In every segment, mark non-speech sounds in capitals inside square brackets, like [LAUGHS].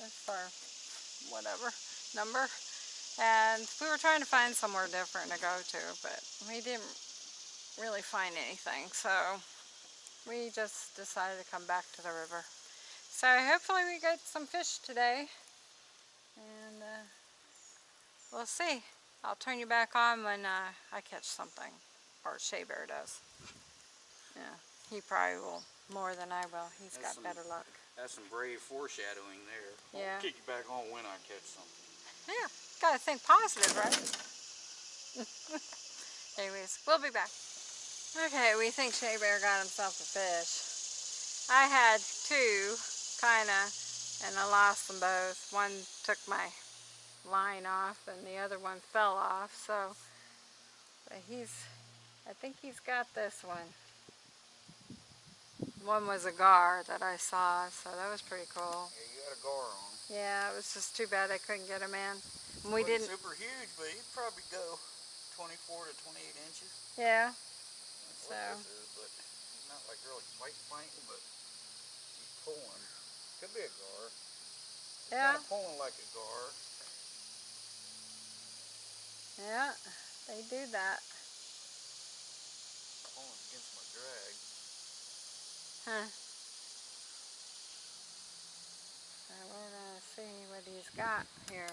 That's our whatever number. And we were trying to find somewhere different to go to, but we didn't really find anything. So we just decided to come back to the river. So hopefully we get some fish today. And uh, we'll see. I'll turn you back on when uh, I catch something. Or Shea Bear does. Yeah, he probably will more than I will. He's That's got better luck. That's some brave foreshadowing there. Yeah. I'll kick you back on when I catch something. Yeah, gotta think positive, right? [LAUGHS] Anyways, we'll be back. Okay, we think Shea Bear got himself a fish. I had two, kinda, and I lost them both. One took my line off and the other one fell off, so but he's, I think he's got this one. One was a gar that I saw, so that was pretty cool. Yeah, you got a gar on. Yeah, it was just too bad I couldn't get him in. And we didn't, super huge, but he'd probably go 24 to 28 inches. yeah, That's So. what this is, but not like really fight fighting, but he's pulling. Could be a gar. yeah, Kind of pulling like a gar. yeah, they do that. Pulling against my drag. Huh. So we're gonna see what he's got here.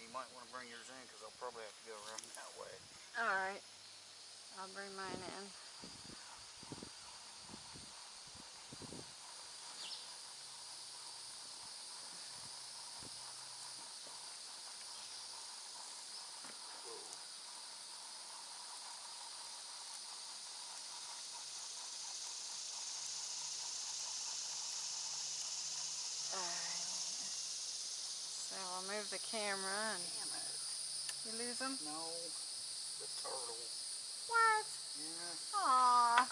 You might want to bring yours in because I'll probably have to go around that way. Alright, I'll bring mine in. Alright. So I'll move the camera and Damn it. you lose them? No, the turtle. What? Yeah. Aw,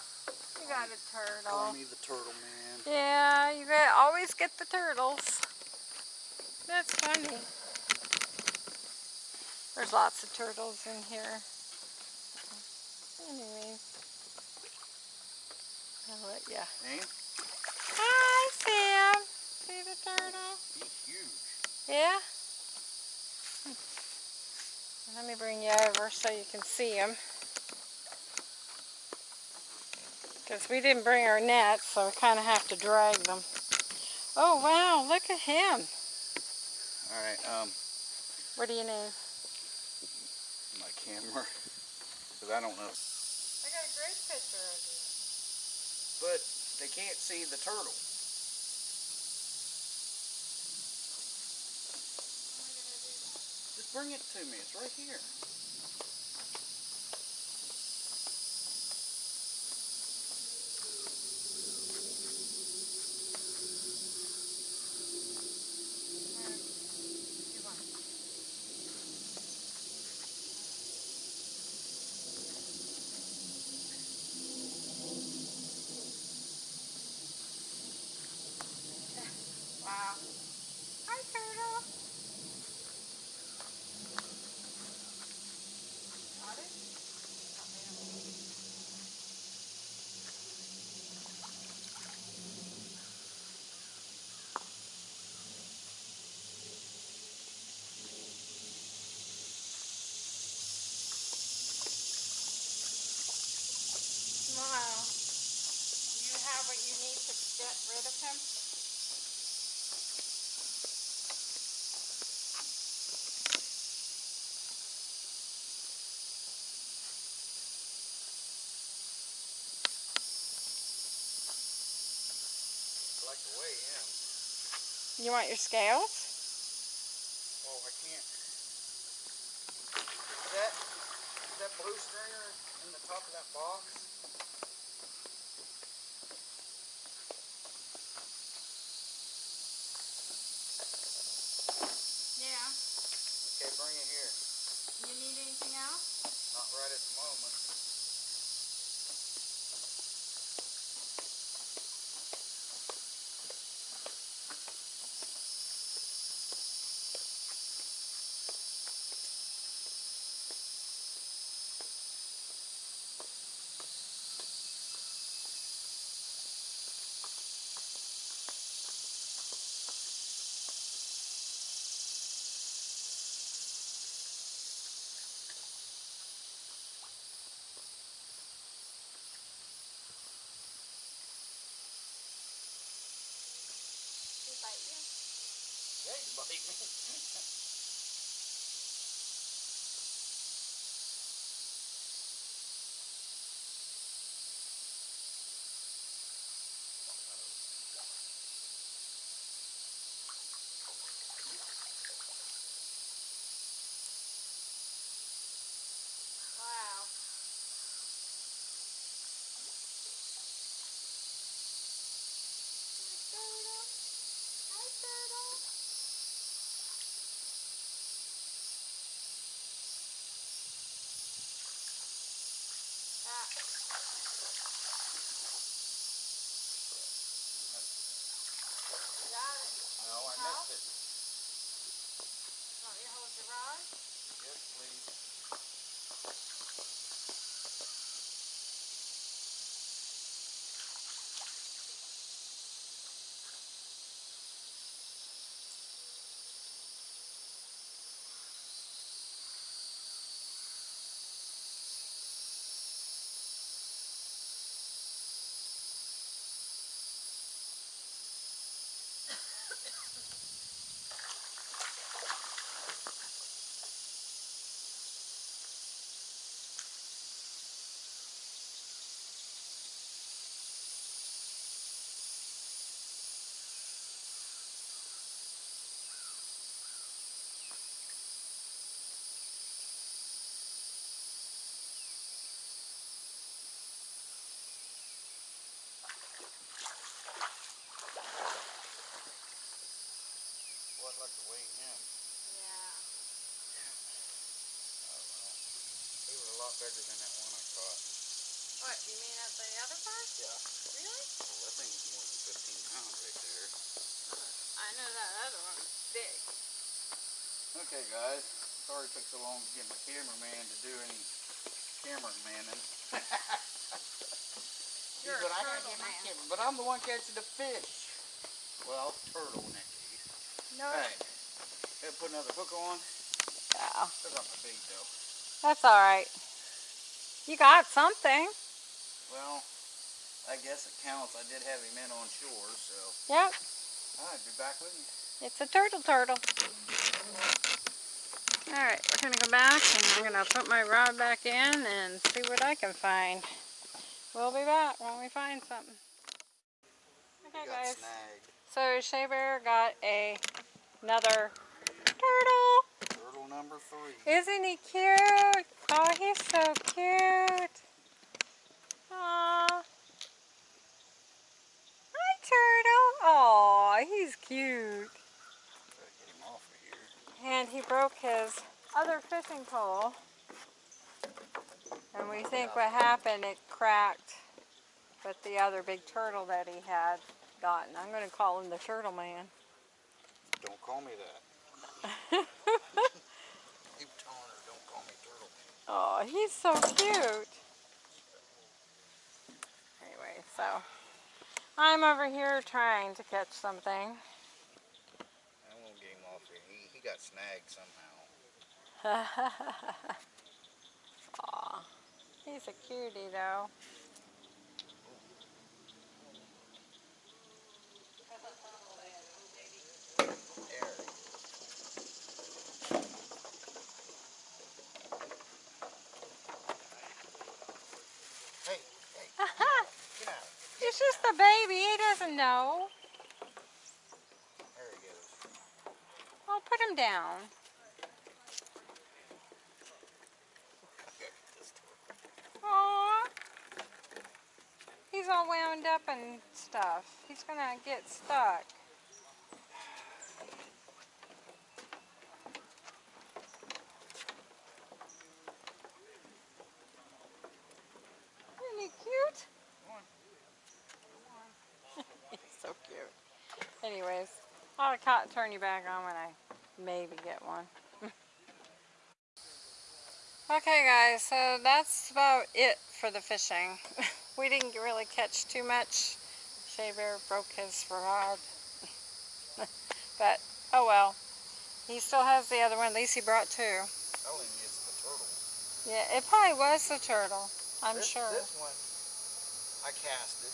you got a turtle. Call me the turtle man. Yeah, you got always get the turtles. That's funny. There's lots of turtles in here. Anyway, I'll let ya. Hey, Hi, Sam. See the turtle? he's huge. Yeah? Let me bring you over so you can see them. Because we didn't bring our nets, so we kind of have to drag them. Oh, wow, look at him. All right, um, What do you name? my camera, because I don't know. I got a great picture of you. But they can't see the turtle. Bring it to me. It's right here. Wow. Hi, turtle. Got it? Wow. Do you have what you need to get rid of him? I like the way him. You want your scales? Oh, I can't. Is that, is that blue stringer in the top of that box? Yeah. Okay, bring it here. You need anything else? Not right at the moment. Bite you? Yeah, you bite me. Wow. Hi, turtle. Hi, turtle. Ah. You got it. No, I missed it. Want me to hold your rod? Yes, please. Well, I'd like to weigh him. Yeah. Oh, well. He was a lot bigger than that one I caught. What, you mean at the other part? Yeah. Really? Well, that thing was more than 15 pounds right there. I know that other one's big. Okay, guys. Sorry it took so long to get my cameraman to do any camera manning. You're a but I gotta turtle get my man. camera. But I'm the one catching the fish. Well, turtle in No. Hey, gotta put another hook on. That's not my bait though. That's alright. You got something. Well, I guess it counts. I did have him in on shore, so Yep. I'll be back with you. It's a turtle turtle. Alright, we're gonna go back and I'm gonna put my rod back in and see what I can find. We'll be back when we find something. Okay guys, snagged. So Shea Bear got a another turtle. Turtle number three. Isn't he cute? Oh, he's so cute. Aww. Hi, turtle. Aw, he's cute. Get him off of here. And he broke his other fishing pole. And we think what happened, it cracked with the other big turtle that he had gotten. I'm going to call him the turtle man. Don't call me that. [LAUGHS] Keep telling her, don't call me turtle man. Oh, he's so cute. Anyway, so I'm over here trying to catch something. I won't get him off here. He, he got snagged somehow. [LAUGHS] Aw, he's a cutie though. There he is. Hey, hey, get out. He's just a baby, he doesn't know. There he goes. I'll put him down. This turtle. Aw. He's all wound up and stuff. He's gonna get stuck. Isn't he cute? Come on. He's so cute. Anyways, I'll ca- turn you back on when I maybe get one. [LAUGHS] okay guys, so that's about it for the fishing. [LAUGHS] we didn't really catch too much. Shea Bear broke his rod. [LAUGHS] but, oh well. He still has the other one. At least he brought two. Telling you it's the turtle. Yeah, it probably was the turtle. I'm this, sure. This one I casted.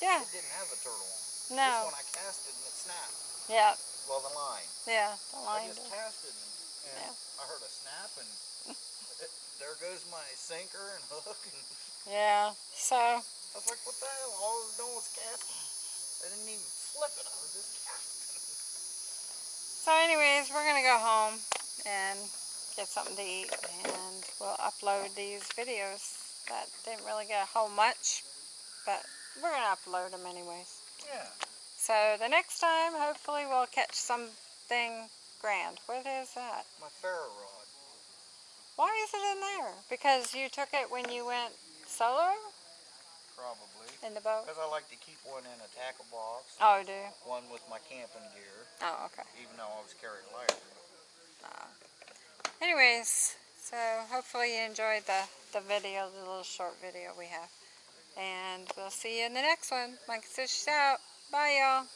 Yeah, It didn't have a turtle on. No. This one I casted and it snapped. Yeah, well, the line. yeah, the line. I just tested and, and Yeah. I heard a snap and [LAUGHS] there goes my sinker and hook and Yeah, so I was like, what the hell? All I was doing was casting. I didn't even flip it. I was just casting. So anyways, we're gonna go home and get something to eat and we'll upload these videos that didn't really get a whole much, but we're gonna upload them anyways. Yeah. So the next time, hopefully we'll catch something grand. What is that? My ferro rod. Why is it in there? Because you took it when you went solo Probably. in the boat? Because I like to keep one in a tackle box. Oh, do? One with my camping gear. Oh, okay. Even though I was carrying lighter. Oh. Ah. Anyways, so hopefully you enjoyed the, the video, the little short video we have. And we'll see you in the next one. Mike Fish out. Bye, y'all.